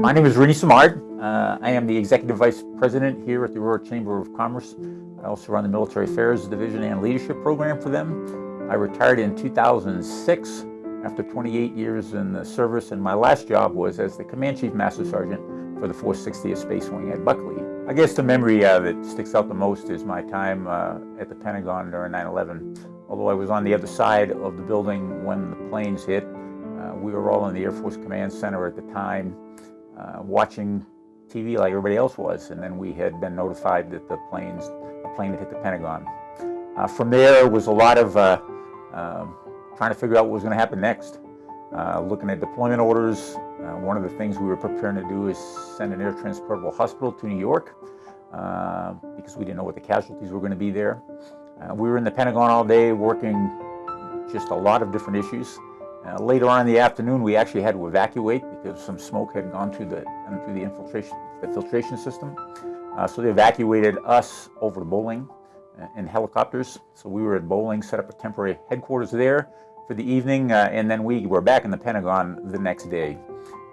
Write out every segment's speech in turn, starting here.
My name is Rini Simard. Uh, I am the Executive Vice President here at the Aurora Chamber of Commerce. I also run the Military Affairs Division and Leadership Program for them. I retired in 2006 after 28 years in the service, and my last job was as the Command Chief Master Sergeant for the 460th Space Wing at Buckley. I guess the memory uh, that sticks out the most is my time uh, at the Pentagon during 9-11. Although I was on the other side of the building when the planes hit, uh, we were all in the Air Force Command Center at the time, uh, watching TV like everybody else was, and then we had been notified that the planes, a plane had hit the Pentagon. Uh, from there was a lot of uh, um, trying to figure out what was going to happen next. Uh, looking at deployment orders, uh, one of the things we were preparing to do is send an air transportable hospital to New York uh, because we didn't know what the casualties were going to be there. We were in the Pentagon all day working just a lot of different issues. Uh, later on in the afternoon, we actually had to evacuate because some smoke had gone through the, through the, infiltration, the filtration system. Uh, so they evacuated us over to Bolling in helicopters. So we were at Bolling, set up a temporary headquarters there for the evening, uh, and then we were back in the Pentagon the next day.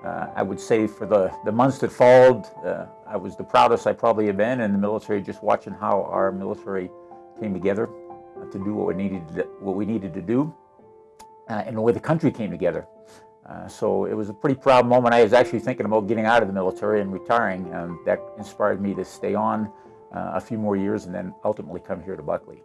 Uh, I would say for the, the months that followed, uh, I was the proudest I probably have been in the military, just watching how our military came together uh, to do what we needed to, what we needed to do, uh, and the way the country came together. Uh, so it was a pretty proud moment. I was actually thinking about getting out of the military and retiring, and that inspired me to stay on a few more years and then ultimately come here to Buckley.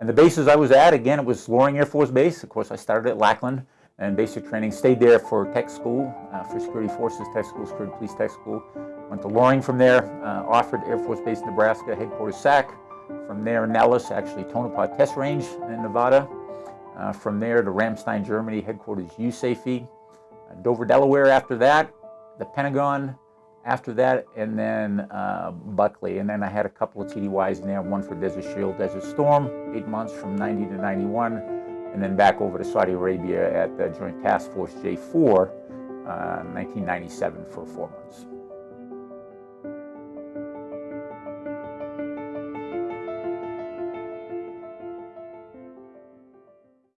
And the bases I was at, again, it was Loring Air Force Base. Of course, I started at Lackland and basic training. Stayed there for tech school, uh, for security forces tech school, security police tech school. Went to Loring from there, uh, Offutt Air Force Base, Nebraska, headquarters SAC. From there, Nellis, actually Tonopah Test Range in Nevada. Uh, from there to Ramstein, Germany, headquarters USAFE. Uh, Dover, Delaware after that, the Pentagon, after that, and then uh, Buckley. And then I had a couple of TDYs in there, one for Desert Shield, Desert Storm, eight months from 90 to 91, and then back over to Saudi Arabia at the Joint Task Force J4, uh, 1997 for four months.